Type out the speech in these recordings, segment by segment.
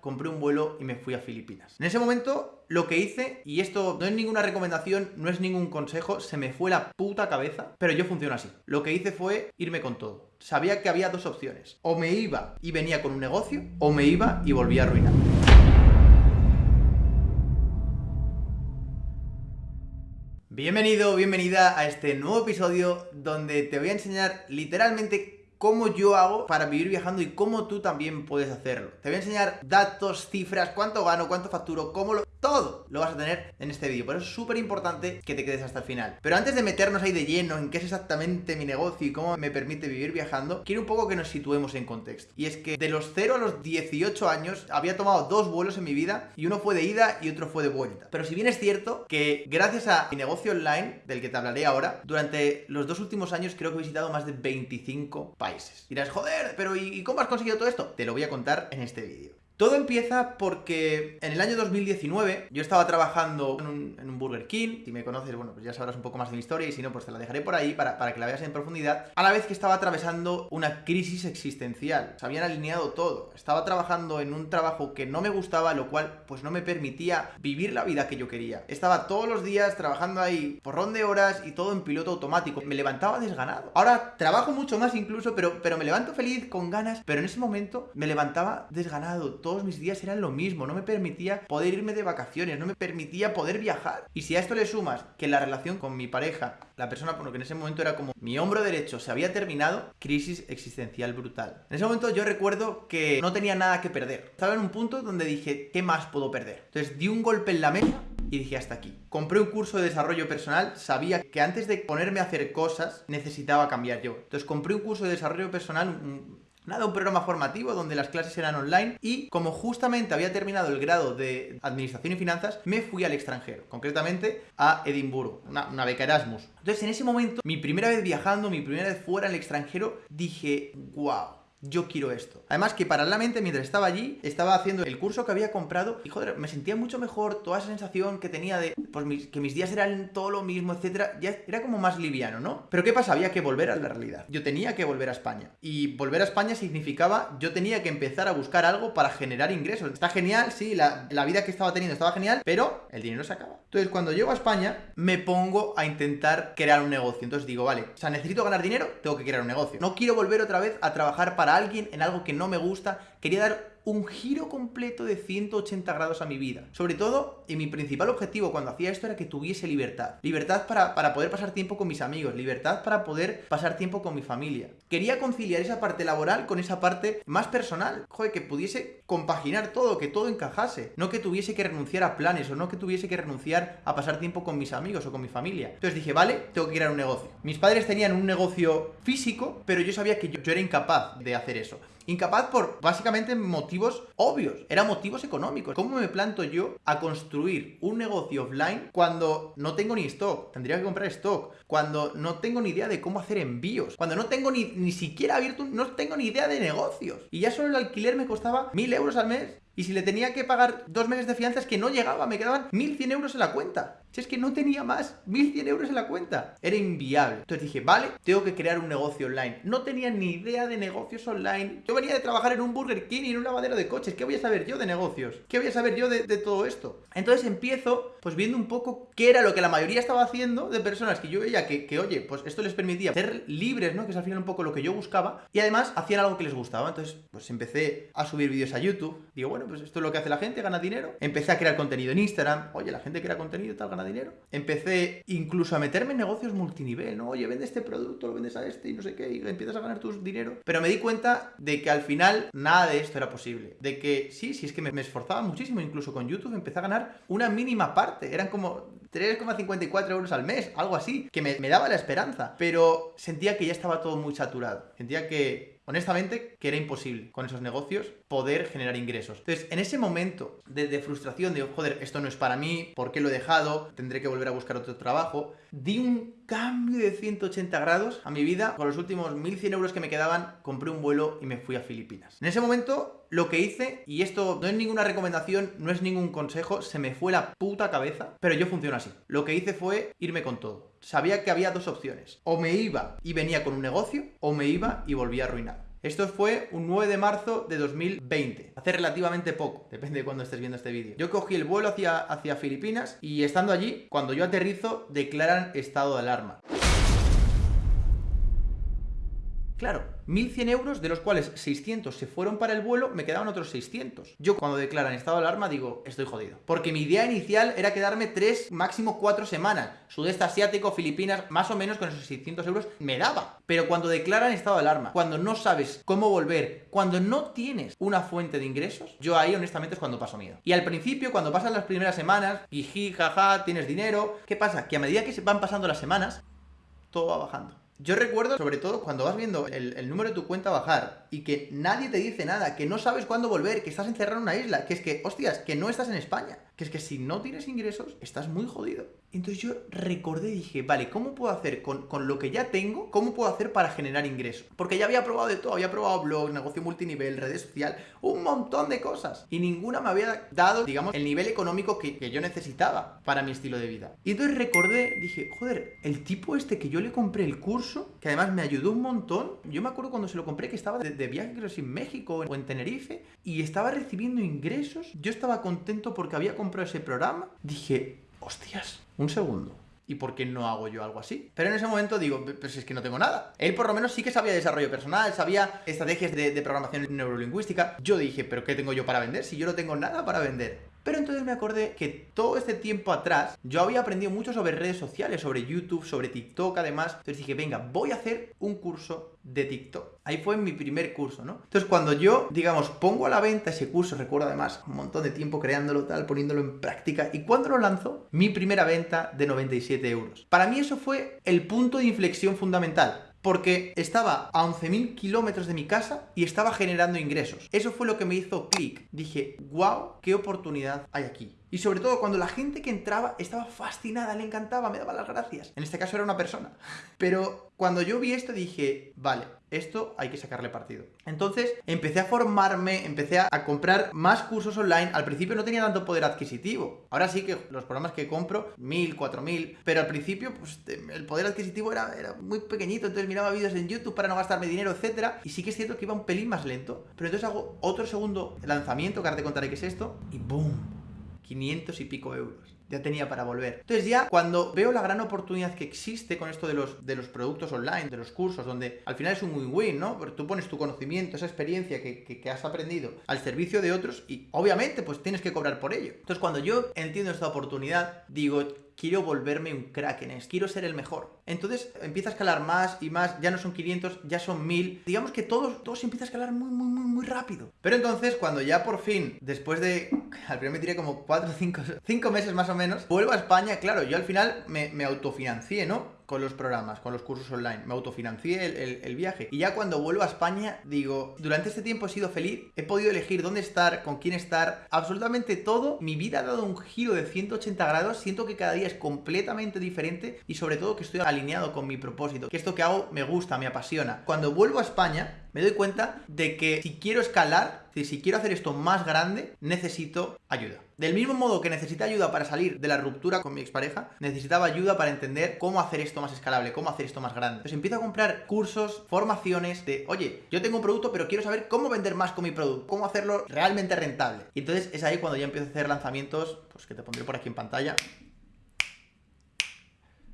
compré un vuelo y me fui a Filipinas. En ese momento lo que hice, y esto no es ninguna recomendación, no es ningún consejo, se me fue la puta cabeza, pero yo funciono así. Lo que hice fue irme con todo. Sabía que había dos opciones. O me iba y venía con un negocio, o me iba y volvía a arruinar. Bienvenido, bienvenida a este nuevo episodio donde te voy a enseñar literalmente cómo yo hago para vivir viajando y cómo tú también puedes hacerlo. Te voy a enseñar datos, cifras, cuánto gano, cuánto facturo, cómo lo... Todo lo vas a tener en este vídeo, por eso es súper importante que te quedes hasta el final. Pero antes de meternos ahí de lleno en qué es exactamente mi negocio y cómo me permite vivir viajando, quiero un poco que nos situemos en contexto. Y es que de los 0 a los 18 años había tomado dos vuelos en mi vida y uno fue de ida y otro fue de vuelta. Pero si bien es cierto que gracias a mi negocio online, del que te hablaré ahora, durante los dos últimos años creo que he visitado más de 25 países. Dirás, joder, pero ¿y cómo has conseguido todo esto? Te lo voy a contar en este vídeo. Todo empieza porque en el año 2019 yo estaba trabajando en un, Burger King, si me conoces, bueno, pues ya sabrás un poco más de mi historia y si no, pues te la dejaré por ahí para, para que la veas en profundidad, a la vez que estaba atravesando una crisis existencial, se habían alineado todo, estaba trabajando en un trabajo que no me gustaba, lo cual pues no me permitía vivir la vida que yo quería. Estaba todos los días trabajando ahí porrón de horas y todo en piloto automático, me levantaba desganado. Ahora trabajo mucho más incluso, pero, pero me levanto feliz, con ganas, pero en ese momento me levantaba desganado, todos mis días eran lo mismo, no me permitía poder irme de vacaciones, no me permitía poder viajar. Y si a esto le sumas que la relación con mi pareja, la persona por lo que en ese momento era como mi hombro derecho se había terminado, crisis existencial brutal. En ese momento yo recuerdo que no tenía nada que perder. Estaba en un punto donde dije, ¿qué más puedo perder? Entonces di un golpe en la mesa y dije hasta aquí. Compré un curso de desarrollo personal, sabía que antes de ponerme a hacer cosas necesitaba cambiar yo. Entonces compré un curso de desarrollo personal, Nada, un programa formativo donde las clases eran online y como justamente había terminado el grado de Administración y Finanzas, me fui al extranjero, concretamente a Edimburgo, una, beca Erasmus. Entonces en ese momento, mi primera vez viajando, mi primera vez fuera al extranjero, dije, wow, yo quiero esto. Además que paralelamente mientras estaba allí, estaba haciendo el curso que había comprado y joder, me sentía mucho mejor, toda esa sensación que tenía de pues, que mis días eran todo lo mismo, etcétera, ya era como más liviano, ¿no? Pero ¿qué pasa? Había que volver a la realidad. Yo tenía que volver a España. Y volver a España significaba yo tenía que empezar a buscar algo para generar ingresos. Está genial, sí, la, la vida que estaba teniendo estaba genial, pero el dinero se acaba. Entonces, cuando llego a España, me pongo a intentar crear un negocio. Entonces digo, vale, o sea, necesito ganar dinero, tengo que crear un negocio. No quiero volver otra vez a trabajar para alguien en algo que no me gusta. Quería dar un giro completo de 180 grados a mi vida. Sobre todo, y mi principal objetivo cuando hacía esto era que tuviese libertad. Libertad para, para, poder pasar tiempo con mis amigos, libertad para poder pasar tiempo con mi familia. Quería conciliar esa parte laboral con esa parte más personal. Joder, que pudiese compaginar todo, que todo encajase. No que tuviese que renunciar a planes o no que tuviese que renunciar a pasar tiempo con mis amigos o con mi familia. Entonces dije, vale, tengo que crear un negocio. Mis padres tenían un negocio físico, pero yo sabía que yo, yo era incapaz de hacer eso. Incapaz por básicamente motivos obvios, eran motivos económicos. ¿Cómo me planto yo a construir un negocio offline cuando no tengo ni stock? Tendría que comprar stock. Cuando no tengo ni idea de cómo hacer envíos. Cuando no tengo ni, ni siquiera abierto, no tengo ni idea de negocios. Y ya solo el alquiler me costaba mil euros al mes. Y si le tenía que pagar dos meses de fianza es que no llegaba, me quedaban 1.100 euros en la cuenta. Si es que no tenía más, 1.100 euros en la cuenta. Era inviable. Entonces dije, vale, tengo que crear un negocio online. No tenía ni idea de negocios online. Yo venía de trabajar en un Burger King y en un lavadero de coches. ¿Qué voy a saber yo de negocios? ¿Qué voy a saber yo de, todo esto? Entonces empiezo, pues viendo un poco qué era lo que la mayoría estaba haciendo de personas que yo veía que, oye, pues esto les permitía ser libres, ¿no? Que es al final un poco lo que yo buscaba. Y además hacían algo que les gustaba. Entonces, pues empecé a subir vídeos a YouTube. Digo, bueno, pues esto es lo que hace la gente, gana dinero. Empecé a crear contenido en Instagram. Oye, la gente crea contenido tal, gana dinero. Empecé incluso a meterme en negocios multinivel, ¿no? Oye, vende este producto, lo vendes a este y no sé qué, y empiezas a ganar tu dinero. Pero me di cuenta de que al final nada de esto era posible. De que sí, sí, es que me, me esforzaba muchísimo, incluso con YouTube empecé a ganar una mínima parte. Eran como 3,54 euros al mes, algo así, que me, me daba la esperanza. Pero sentía que ya estaba todo muy saturado. Sentía que honestamente, que era imposible con esos negocios poder generar ingresos. Entonces, en ese momento de, frustración, de, joder, esto no es para mí, ¿por qué lo he dejado? Tendré que volver a buscar otro trabajo. Di un cambio de 180 grados a mi vida. Con los últimos 1.100 euros que me quedaban, compré un vuelo y me fui a Filipinas. En ese momento, lo que hice, y esto no es ninguna recomendación, no es ningún consejo, se me fue la puta cabeza, pero yo funciono así. Lo que hice fue irme con todo sabía que había dos opciones. O me iba y venía con un negocio, o me iba y volvía a arruinar. Esto fue un 9 de marzo de 2020, hace relativamente poco, depende de cuando estés viendo este vídeo. Yo cogí el vuelo hacia, hacia Filipinas y estando allí, cuando yo aterrizo, declaran estado de alarma. Claro, 1.100 euros, de los cuales 600 se fueron para el vuelo, me quedaban otros 600. Yo cuando declaran estado de alarma digo, estoy jodido. Porque mi idea inicial era quedarme 3, máximo 4 semanas. Sudeste asiático, Filipinas, más o menos con esos 600 euros me daba. Pero cuando declaran estado de alarma, cuando no sabes cómo volver, cuando no tienes una fuente de ingresos, yo ahí honestamente es cuando paso miedo. Y al principio, cuando pasan las primeras semanas, jiji, jaja, tienes dinero, ¿qué pasa? Que a medida que van pasando las semanas, todo va bajando. Yo recuerdo, sobre todo, cuando vas viendo el, número de tu cuenta bajar y que nadie te dice nada, que no sabes cuándo volver, que estás encerrado en una isla, que es que, hostias, que no estás en España, que es que si no tienes ingresos, estás muy jodido. Entonces yo recordé y dije, vale, ¿cómo puedo hacer con, lo que ya tengo? ¿Cómo puedo hacer para generar ingresos? Porque ya había probado de todo, había probado blog, negocio multinivel, redes social, un montón de cosas. Y ninguna me había dado, digamos, el nivel económico que, yo necesitaba para mi estilo de vida. Y entonces recordé, dije, joder, el tipo este que yo le compré el curso, que además me ayudó un montón, yo me acuerdo cuando se lo compré que estaba de, de viaje, creo, en México o en Tenerife, y estaba recibiendo ingresos, yo estaba contento porque había comprado ese programa, dije, hostias, un segundo. ¿Y por qué no hago yo algo así? Pero en ese momento digo, pues es que no tengo nada. Él por lo menos sí que sabía desarrollo personal, sabía estrategias de programación neurolingüística. Yo dije, ¿pero qué tengo yo para vender si yo no tengo nada para vender? Pero entonces me acordé que todo este tiempo atrás yo había aprendido mucho sobre redes sociales, sobre YouTube, sobre TikTok además. Entonces dije, venga, voy a hacer un curso de TikTok. Ahí fue mi primer curso, ¿no? Entonces cuando yo, digamos, pongo a la venta ese curso, recuerdo además un montón de tiempo creándolo tal, poniéndolo en práctica, y cuando lo lanzo, mi primera venta de 97 euros. Para mí eso fue el punto de inflexión fundamental porque estaba a 11.000 kilómetros de mi casa y estaba generando ingresos. Eso fue lo que me hizo clic. Dije, wow, qué oportunidad hay aquí. Y sobre todo cuando la gente que entraba estaba fascinada, le encantaba, me daba las gracias. En este caso era una persona. Pero cuando yo vi esto dije, vale, esto hay que sacarle partido. Entonces empecé a formarme, empecé a, comprar más cursos online. Al principio no tenía tanto poder adquisitivo. Ahora sí que los programas que compro, mil, cuatro mil. Pero al principio, pues el poder adquisitivo era, era muy pequeñito. Entonces miraba vídeos en YouTube para no gastarme dinero, etcétera. Y sí que es cierto que iba un pelín más lento. Pero entonces hago otro segundo lanzamiento, que ahora te contaré qué es esto. Y ¡boom! 500 y pico euros. Ya tenía para volver. Entonces ya cuando veo la gran oportunidad que existe con esto de los, de los productos online, de los cursos, donde al final es un win-win, ¿no? Porque tú pones tu conocimiento, esa experiencia que, que, has aprendido al servicio de otros y obviamente pues tienes que cobrar por ello. Entonces cuando yo entiendo esta oportunidad, digo, quiero volverme un crack en esto, quiero ser el mejor. Entonces empieza a escalar más y más, ya no son 500, ya son 1000. Digamos que todo, todo se empieza a escalar muy, muy, muy, muy rápido. Pero entonces, cuando ya por fin, después de, al primer me tiré como 4 o 5, 5 meses más o menos, vuelvo a España, claro, yo al final me, me autofinancié, ¿no? Con los programas, con los cursos online. Me autofinancié el, viaje. Y ya cuando vuelvo a España, digo, durante este tiempo he sido feliz, he podido elegir dónde estar, con quién estar, absolutamente todo. Mi vida ha dado un giro de 180 grados. Siento que cada día es completamente diferente y sobre todo que estoy alineado con mi propósito. Que esto que hago me gusta, me apasiona. Cuando vuelvo a España, me doy cuenta de que si quiero escalar, si quiero hacer esto más grande, necesito ayuda. Del mismo modo que necesité ayuda para salir de la ruptura con mi expareja, necesitaba ayuda para entender cómo hacer esto más escalable, cómo hacer esto más grande. Entonces empiezo a comprar cursos, formaciones de, oye, yo tengo un producto, pero quiero saber cómo vender más con mi producto, cómo hacerlo realmente rentable. Y entonces es ahí cuando ya empiezo a hacer lanzamientos, pues que te pondré por aquí en pantalla,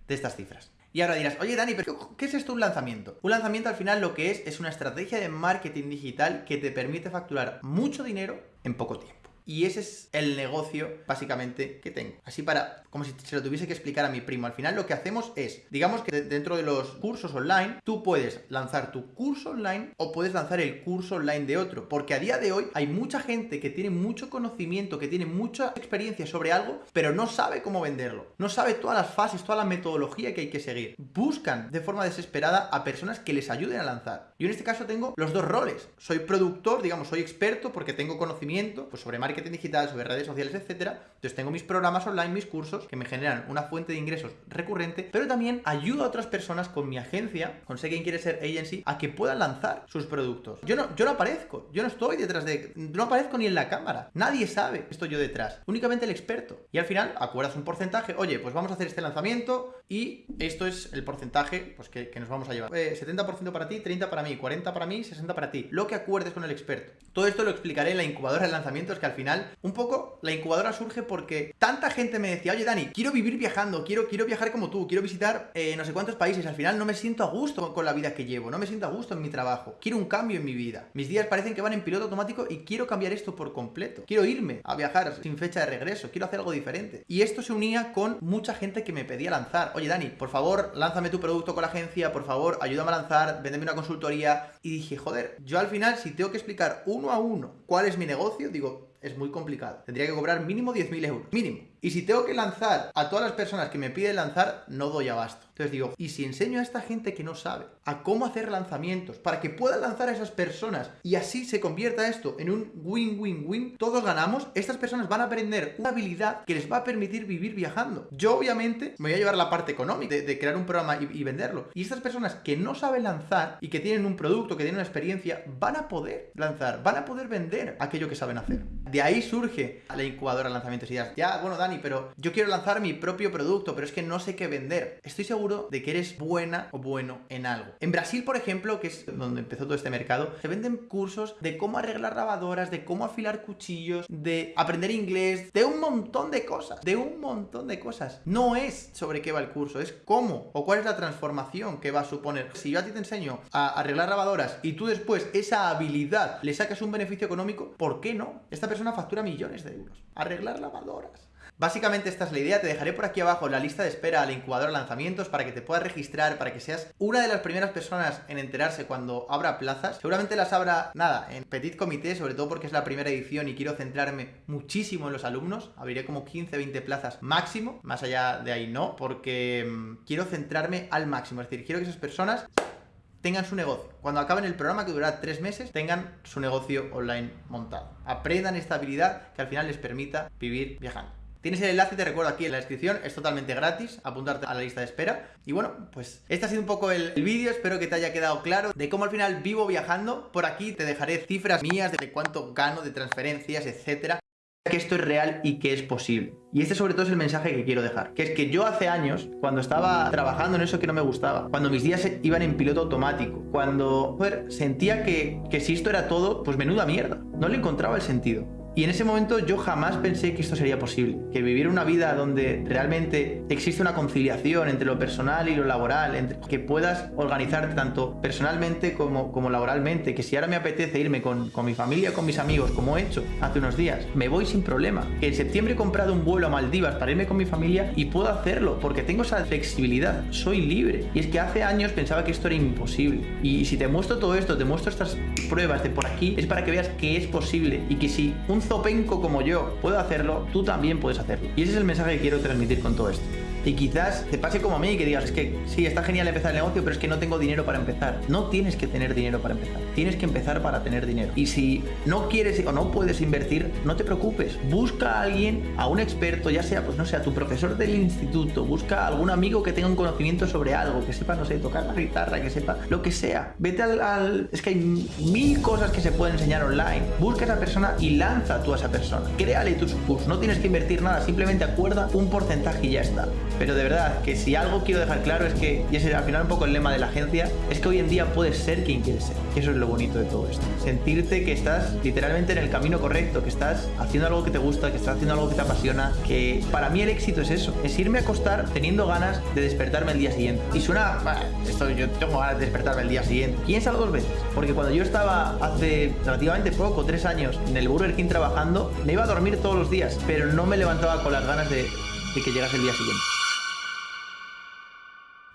de estas cifras. Y ahora dirás, oye Dani, ¿pero qué es esto un lanzamiento? Un lanzamiento al final lo que es es una estrategia de marketing digital que te permite facturar mucho dinero en poco tiempo. Y ese es el negocio, básicamente, que tengo. Así para, como si se lo tuviese que explicar a mi primo. Al final lo que hacemos es, digamos que dentro de los cursos online, tú puedes lanzar tu curso online o puedes lanzar el curso online de otro. Porque a día de hoy hay mucha gente que tiene mucho conocimiento, que tiene mucha experiencia sobre algo, pero no sabe cómo venderlo. No sabe todas las fases, toda la metodología que hay que seguir. Buscan de forma desesperada a personas que les ayuden a lanzar. Yo en este caso tengo los dos roles. Soy productor, digamos, soy experto porque tengo conocimiento pues, sobre marketing digital, sobre redes sociales, etcétera. Entonces tengo mis programas online, mis cursos, que me generan una fuente de ingresos recurrente, pero también ayudo a otras personas con mi agencia, con Sé Quién Quiere Ser Agency, a que puedan lanzar sus productos. Yo no, yo no aparezco, yo no estoy detrás de... No aparezco ni en la cámara. Nadie sabe que estoy yo detrás. Únicamente el experto. Y al final acuerdas un porcentaje, oye, pues vamos a hacer este lanzamiento y esto es el porcentaje pues, que, nos vamos a llevar. 70% eh, para ti, 30% para mí. Mí, 40 para mí, 60 para ti. Lo que acuerdes con el experto. Todo esto lo explicaré en la incubadora de lanzamientos, que al final, un poco, la incubadora surge porque tanta gente me decía, oye Dani, quiero vivir viajando, quiero, quiero viajar como tú, quiero visitar eh, no sé cuántos países, al final no me siento a gusto con la vida que llevo, no me siento a gusto en mi trabajo, quiero un cambio en mi vida. Mis días parecen que van en piloto automático y quiero cambiar esto por completo. Quiero irme a viajar sin fecha de regreso, quiero hacer algo diferente. Y esto se unía con mucha gente que me pedía lanzar. Oye Dani, por favor, lánzame tu producto con la agencia, por favor, ayúdame a lanzar, véndeme una consultoría. Y dije, joder, yo al final si tengo que explicar uno a uno cuál es mi negocio, digo, es muy complicado. Tendría que cobrar mínimo 10.000 euros. Mínimo. Y si tengo que lanzar a todas las personas que me piden lanzar, no doy abasto. Entonces digo, ¿y si enseño a esta gente que no sabe a cómo hacer lanzamientos para que puedan lanzar a esas personas y así se convierta esto en un win-win-win? Todos ganamos. Estas personas van a aprender una habilidad que les va a permitir vivir viajando. Yo obviamente me voy a llevar la parte económica de, crear un programa y, y venderlo. Y estas personas que no saben lanzar y que tienen un producto, que tienen una experiencia, van a poder lanzar, van a poder vender aquello que saben hacer. De ahí surge la incubadora de lanzamientos y ya, ya, bueno, Dani, pero yo quiero lanzar mi propio producto, pero es que no sé qué vender. Estoy seguro de que eres buena o bueno en algo. En Brasil, por ejemplo, que es donde empezó todo este mercado, se venden cursos de cómo arreglar lavadoras, de cómo afilar cuchillos, de aprender inglés, de un montón de cosas, de un montón de cosas. No es sobre qué va el curso, es cómo o cuál es la transformación que va a suponer. Si yo a ti te enseño a arreglar lavadoras y tú después esa habilidad le sacas un beneficio económico, ¿por qué no? Esta persona una factura millones de euros. Arreglar lavadoras. Básicamente esta es la idea, te dejaré por aquí abajo la lista de espera al incubador lanzamientos para que te puedas registrar, para que seas una de las primeras personas en enterarse cuando abra plazas. Seguramente las abra, nada, en petit comité, sobre todo porque es la primera edición y quiero centrarme muchísimo en los alumnos. Abriré como 15, 20 plazas máximo, más allá de ahí no, porque mm, quiero centrarme al máximo. Es decir, quiero que esas personas tengan su negocio. Cuando acaben el programa, que durará tres meses, tengan su negocio online montado. Aprendan esta habilidad que al final les permita vivir viajando. Tienes el enlace, te recuerdo aquí en la descripción, es totalmente gratis, apuntarte a la lista de espera. Y bueno, pues este ha sido un poco el, vídeo, espero que te haya quedado claro de cómo al final vivo viajando. Por aquí te dejaré cifras mías de cuánto gano de transferencias, etcétera que esto es real y que es posible. Y este sobre todo es el mensaje que quiero dejar, que es que yo hace años, cuando estaba trabajando en eso que no me gustaba, cuando mis días iban en piloto automático, cuando sentía que, que si esto era todo, pues menuda mierda, no le encontraba el sentido. Y en ese momento yo jamás pensé que esto sería posible, que vivir una vida donde realmente existe una conciliación entre lo personal y lo laboral, entre, que puedas organizarte tanto personalmente como, como laboralmente, que si ahora me apetece irme con, con mi familia, con mis amigos, como he hecho hace unos días, me voy sin problema. Que en septiembre he comprado un vuelo a Maldivas para irme con mi familia y puedo hacerlo porque tengo esa flexibilidad, soy libre. Y es que hace años pensaba que esto era imposible. Y si te muestro todo esto, te muestro estas pruebas de por aquí, es para que veas que es posible y que si un zopenco como yo puedo hacerlo, tú también puedes hacerlo. Y ese es el mensaje que quiero transmitir con todo esto y quizás te pase como a mí y que digas, es que sí, está genial empezar el negocio, pero es que no tengo dinero para empezar. No tienes que tener dinero para empezar, tienes que empezar para tener dinero. Y si no quieres o no puedes invertir, no te preocupes, busca a alguien, a un experto, ya sea, pues no sé, a tu profesor del instituto, busca a algún amigo que tenga un conocimiento sobre algo, que sepa, no sé, tocar la guitarra, que sepa lo que sea. Vete al, Es que hay mil cosas que se pueden enseñar online. Busca a esa persona y lanza tú a esa persona. Créale tus cursos, no tienes que invertir nada, simplemente acuerda un porcentaje y ya está. Pero de verdad, que si algo quiero dejar claro es que, y ese al final un poco el lema de la agencia, es que hoy en día puedes ser quien quieres ser. Y eso es lo bonito de todo esto. Sentirte que estás literalmente en el camino correcto, que estás haciendo algo que te gusta, que estás haciendo algo que te apasiona, que para mí el éxito es eso, es irme a acostar teniendo ganas de despertarme el día siguiente. Y suena, esto yo tengo ganas de despertarme el día siguiente. Piénsalo dos veces, porque cuando yo estaba hace relativamente poco, tres años, en el Burger King trabajando, me iba a dormir todos los días, pero no me levantaba con las ganas de que llegase el día siguiente.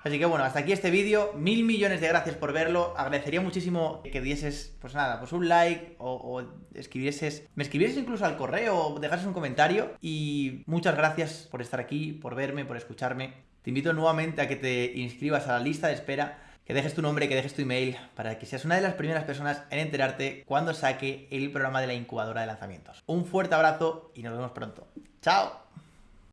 Así que bueno, hasta aquí este vídeo. Mil millones de gracias por verlo. Agradecería muchísimo que dieses, pues nada, pues un like o, escribieses, me escribieses incluso al correo o dejases un comentario. Y muchas gracias por estar aquí, por verme, por escucharme. Te invito nuevamente a que te inscribas a la lista de espera, que dejes tu nombre, que dejes tu email, para que seas una de las primeras personas en enterarte cuando saque el programa de la incubadora de lanzamientos. Un fuerte abrazo y nos vemos pronto. ¡Chao!